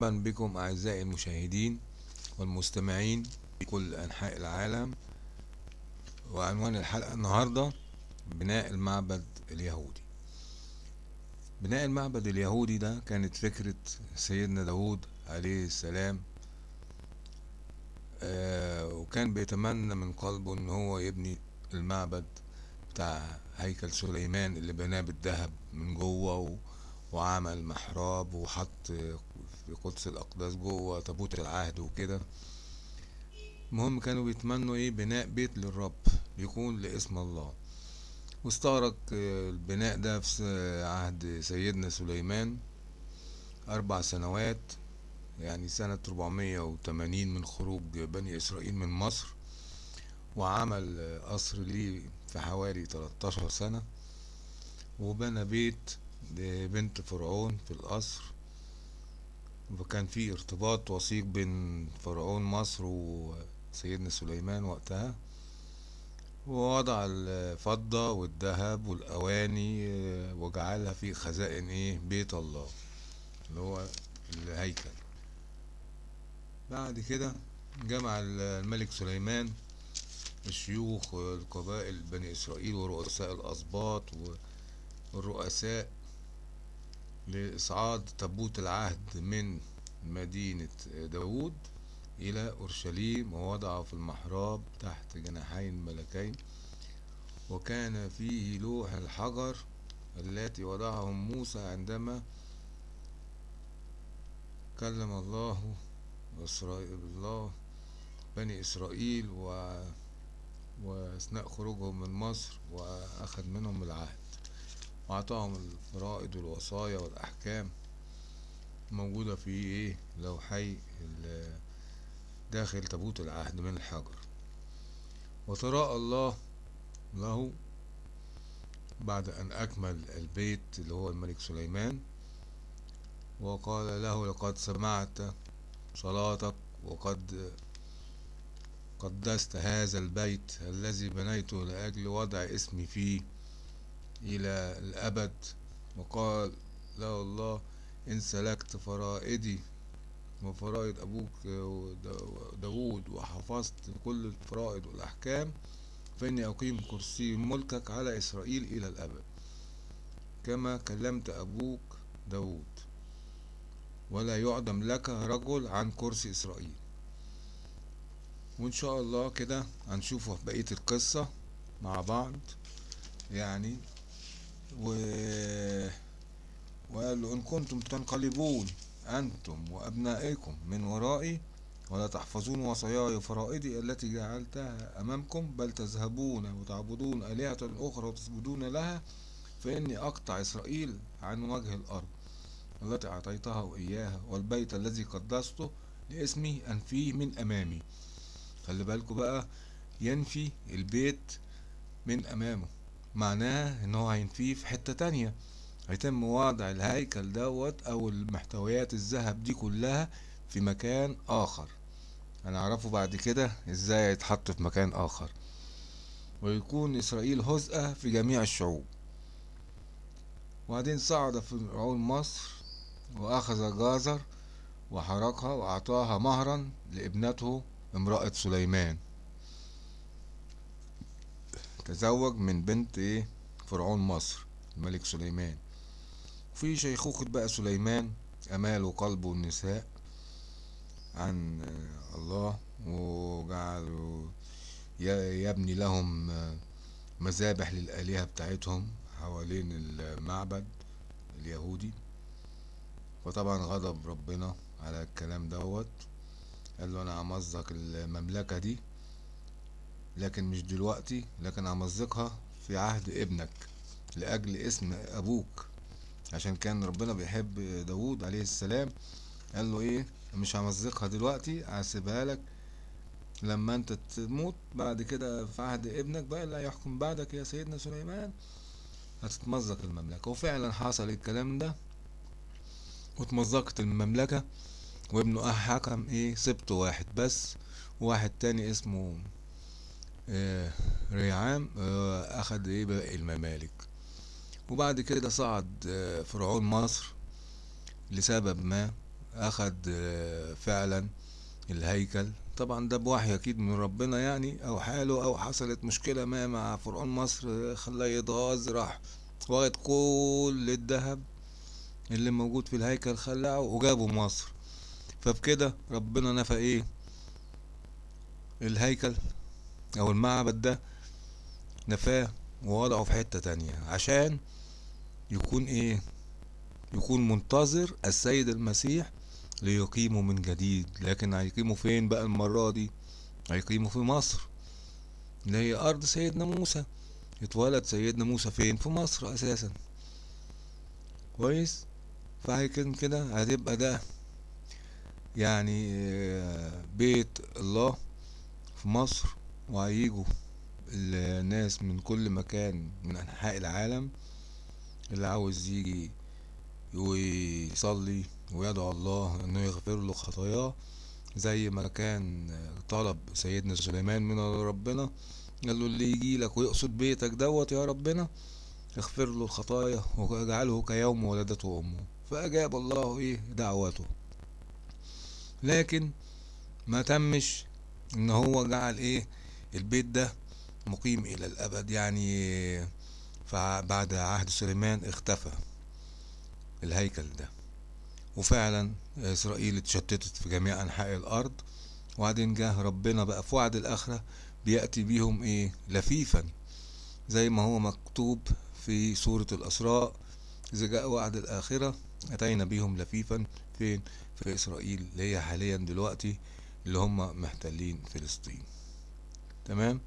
مرحبا بكم أعزائي المشاهدين والمستمعين في كل أنحاء العالم. وعنوان الحلقة النهاردة بناء المعبد اليهودي. بناء المعبد اليهودي ده كانت فكرة سيدنا داود عليه السلام آه وكان بيتمنى من قلبه إن هو يبني المعبد بتاع هيكل سليمان اللي بناه بالذهب من جوه وعمل محراب وحط في قدس الأقداس جوه تابوت العهد وكده. المهم كانوا بيتمنوا إيه؟ بناء بيت للرب يكون لاسم الله. واستغرق البناء ده في عهد سيدنا سليمان أربع سنوات يعني سنة 480 من خروج بني إسرائيل من مصر وعمل قصر ليه في حوالي 13 سنة. وبنى بيت لبنت فرعون في القصر وكان في ارتباط وثيق بين فرعون مصر وسيدنا سليمان وقتها ووضع الفضة والذهب والأواني وجعلها في خزائن إيه؟ بيت الله اللي هو الهيكل. بعد كده جمع الملك سليمان الشيوخ والقبائل بني إسرائيل ورؤساء الأسباط والرؤساء لإصعاد تابوت العهد من مدينة داود إلى أورشليم ووضعه في المحراب تحت جناحين ملكين وكان فيه لوح الحجر التي وضعهم موسى عندما كلم الله إسرائيل الله بني إسرائيل و وأثناء خروجهم من مصر وأخذ منهم العهد. وأعطاهم الفرائض والوصايا والأحكام موجودة في إيه؟ لوحي داخل تابوت العهد من الحجر. وتراءى الله له بعد أن أكمل البيت اللي هو الملك سليمان وقال له لقد سمعت صلاتك وقد قدست هذا البيت الذي بنيته لأجل وضع اسمي فيه. إلى الأبد. وقال له الله إن سلكت فرائدي وفرائد أبوك داود وحفظت كل الفرائض والأحكام فإني أقيم كرسي ملكك على إسرائيل إلى الأبد. كما كلمت أبوك داود ولا يعدم لك رجل عن كرسي إسرائيل. وإن شاء الله كده هنشوفه في بقية القصة مع بعض. يعني و... وقال له إن كنتم تنقلبون أنتم وأبنائكم من ورائي ولا تحفظون وصاياي وفرائضي التي جعلتها أمامكم بل تذهبون وتعبدون آلهة أخرى وتسجدون لها فإني أقطع إسرائيل عن وجه الأرض التي أعطيتها إياها والبيت الذي قدسته لاسمي أنفيه من أمامي. خلي بالكوا بقى ينفي البيت من أمامه. معناه إن هو هينفيه في حتة تانية. هيتم وضع الهيكل دوت أو المحتويات الذهب دي كلها في مكان آخر. هنعرفه بعد كده إزاي يتحط في مكان آخر. ويكون إسرائيل هزءة في جميع الشعوب. وبعدين صعد فرعون مصر وأخذ جازر وحرقها وأعطاها مهرا لابنته امرأة سليمان. تزوج من بنت إيه؟ فرعون مصر الملك سليمان. في شيخوخة بقى سليمان أمال قلبه النساء عن الله وجعلوا يبني لهم مذابح للآلهة بتاعتهم حوالين المعبد اليهودي. وطبعا غضب ربنا على الكلام دوت. قال له أنا همزق المملكة دي لكن مش دلوقتي لكن همزقها في عهد ابنك لأجل اسم أبوك. عشان كان ربنا بيحب داود عليه السلام قال له إيه؟ مش همزقها دلوقتي هسيبها لك لما أنت تموت. بعد كده في عهد ابنك بقى اللي هيحكم بعدك يا سيدنا سليمان هتتمزق المملكة. وفعلا حصل الكلام ده واتمزقت المملكة وابنه حكم إيه؟ سبت واحد بس واحد تاني اسمه ريعام آه اخد إيه باقي الممالك. وبعد كده صعد آه فرعون مصر لسبب ما آه، فعلا الهيكل. طبعا ده بوحي أكيد من ربنا يعني أو حاله أو حصلت مشكلة ما مع فرعون مصر آه، خلاه يتغاظ راح واخد كل الذهب اللي موجود في الهيكل خلعه وجابه مصر. فبكده ربنا نفى إيه؟ الهيكل. أو المعبد ده نفاه ووضعه في حتة تانية عشان يكون إيه؟ يكون منتظر السيد المسيح ليقيمه من جديد. لكن هيقيمه فين بقى المرة دي؟ هيقيمه في مصر. اللي هي أرض سيدنا موسى. اتولد سيدنا موسى فين؟ في مصر أساسا. كويس؟ فهيكون كده هتبقى ده يعني آه، بيت الله في مصر. وهيجوا الناس من كل مكان من أنحاء العالم اللي عاوز يجي ويصلي ويدعو الله إنه يغفر له خطاياه زي ما كان طلب سيدنا سليمان من ربنا قال له اللي يجي لك ويقصد بيتك دوت يا ربنا اغفر له الخطايا واجعله كيوم ولدته امه فأجاب الله إيه؟ دعوته. لكن ما تمش إن هو جعل إيه؟ البيت ده مقيم إلى الأبد يعني فبعد عهد سليمان اختفى الهيكل ده. وفعلا إسرائيل اتشتتت في جميع أنحاء الأرض وبعدين جه ربنا بقى في وعد الآخرة بيأتي بيهم إيه؟ لفيفا زي ما هو مكتوب في سورة الأسراء إذا جاء وعد الآخرة أتينا بيهم لفيفا. فين؟ في إسرائيل اللي هي حاليا دلوقتي اللي هم محتلين فلسطين. تمام؟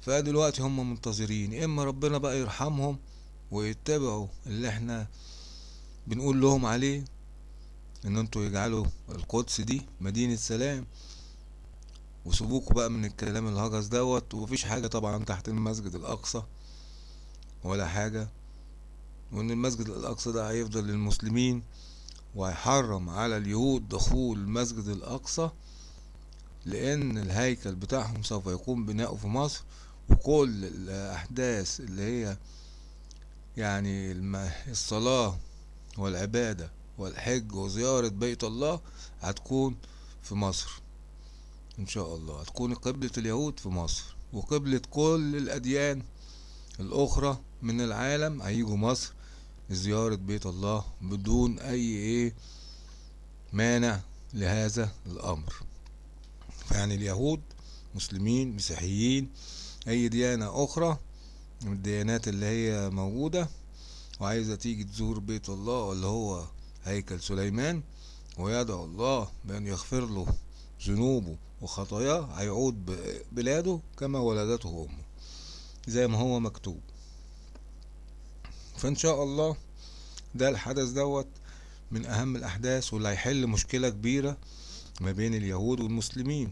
فدلوقتي هم منتظرين. إما ربنا بقى يرحمهم ويتبعوا اللي إحنا بنقول لهم عليه إن أنتوا يجعلوا القدس دي مدينة سلام وسيبوكوا بقى من الكلام الهجس دوت. ومفيش حاجة طبعا تحت المسجد الأقصى ولا حاجة وإن المسجد الأقصى ده هيفضل للمسلمين وهيحرم على اليهود دخول المسجد الأقصى. لأن الهيكل بتاعهم سوف يقوم بناؤه في مصر وكل الأحداث اللي هي يعني الصلاة والعبادة والحج وزيارة بيت الله هتكون في مصر. إن شاء الله هتكون قبلة اليهود في مصر وقبلة كل الأديان الأخرى من العالم هيجوا مصر لزيارة بيت الله بدون أي إيه مانع لهذا الأمر. فيعني اليهود مسلمين مسيحيين أي ديانة أخرى من الديانات اللي هي موجودة. وعايزة تيجي تزور بيت الله اللي هو هيكل سليمان ويدعو الله بأن يغفر له ذنوبه وخطاياه هيعود بلاده كما ولدته أمه زي ما هو مكتوب. فإن شاء الله ده الحدث دوت من أهم الأحداث واللي هيحل مشكلة كبيرة ما بين اليهود والمسلمين.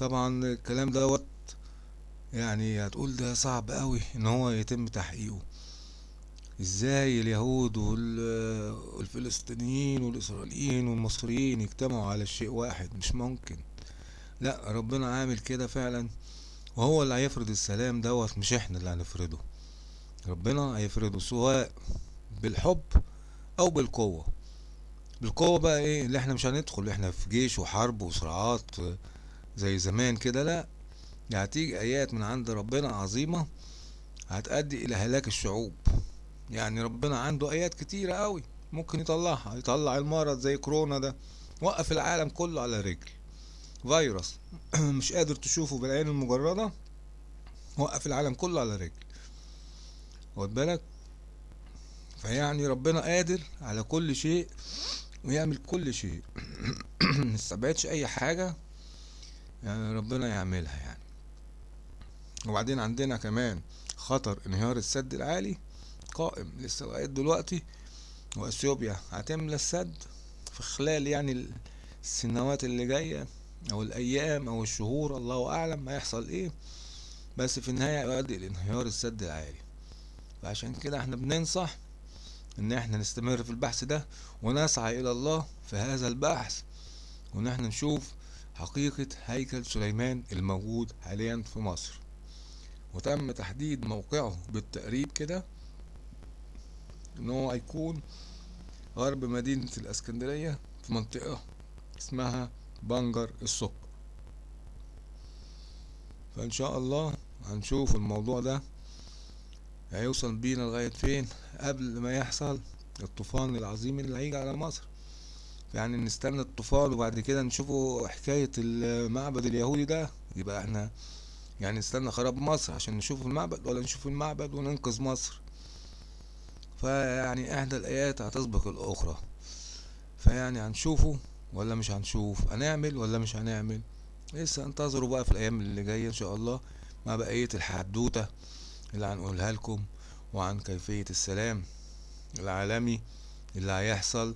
طبعا الكلام دوت يعني هتقول ده صعب قوي إن هو يتم تحقيقه. إزاي اليهود وال- والفلسطينيين والإسرائيليين والمصريين يجتمعوا على شيء واحد؟ مش ممكن. لا ربنا عامل كده فعلا وهو اللي هيفرض السلام دوت مش إحنا اللي هنفرضه. ربنا هيفرضه سواء بالحب أو بالقوة. بالقوة بقى إيه؟ اللي إحنا مش هندخل إحنا في جيش وحرب وصراعات زي زمان كده لا يعني هتيجي آيات من عند ربنا عظيمة هتؤدي إلى هلاك الشعوب. يعني ربنا عنده آيات كتيرة قوي ممكن يطلعها يطلع المرض زي كورونا ده وقف العالم كله على رجل. فيروس مش قادر تشوفه بالعين المجردة وقف العالم كله على رجل. واخد بالك؟ فيعني ربنا قادر على كل شيء ويعمل كل شيء. مستبعدش أي حاجة. يعني ربنا يعملها يعني. وبعدين عندنا كمان خطر انهيار السد العالي قائم لسه لغاية دلوقتي وإثيوبيا هتملى السد في خلال يعني السنوات اللي جاية أو الأيام أو الشهور الله أعلم هيحصل إيه. بس في النهاية يؤدي لانهيار السد العالي. فعشان كده إحنا بننصح إن إحنا نستمر في البحث ده ونسعى إلى الله في هذا البحث وإن إحنا نشوف حقيقة هيكل سليمان الموجود حاليا في مصر. وتم تحديد موقعه بالتقريب كده إن هو هيكون غرب مدينة الإسكندرية في منطقة اسمها بنجر السكر. فإن شاء الله هنشوف الموضوع ده هيوصل بينا لغاية فين قبل ما يحصل الطوفان العظيم اللي هيجي على مصر. يعني نستنى الطوفان وبعد كده نشوفوا حكاية المعبد اليهودي ده. يبقى إحنا يعني نستنى خراب مصر عشان نشوف المعبد ولا نشوف المعبد وننقذ مصر. فيعني احدى الآيات هتسبق الأخرى. فيعني هنشوفه ولا مش هنشوف؟ هنعمل ولا مش هنعمل؟ لسه انتظروا بقى في الأيام اللي جاية إن شاء الله مع بقية الحدوتة اللي هنقولها لكم وعن كيفية السلام العالمي اللي هيحصل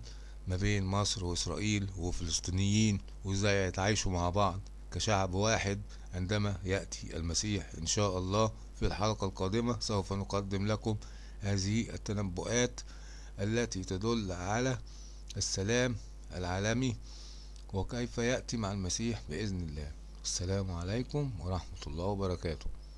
ما بين مصر وإسرائيل وفلسطينيين وإزاي يتعايشوا مع بعض كشعب واحد عندما يأتي المسيح إن شاء الله في الحلقة القادمة. سوف نقدم لكم هذه التنبؤات التي تدل على السلام العالمي وكيف يأتي مع المسيح بإذن الله. السلام عليكم ورحمة الله وبركاته.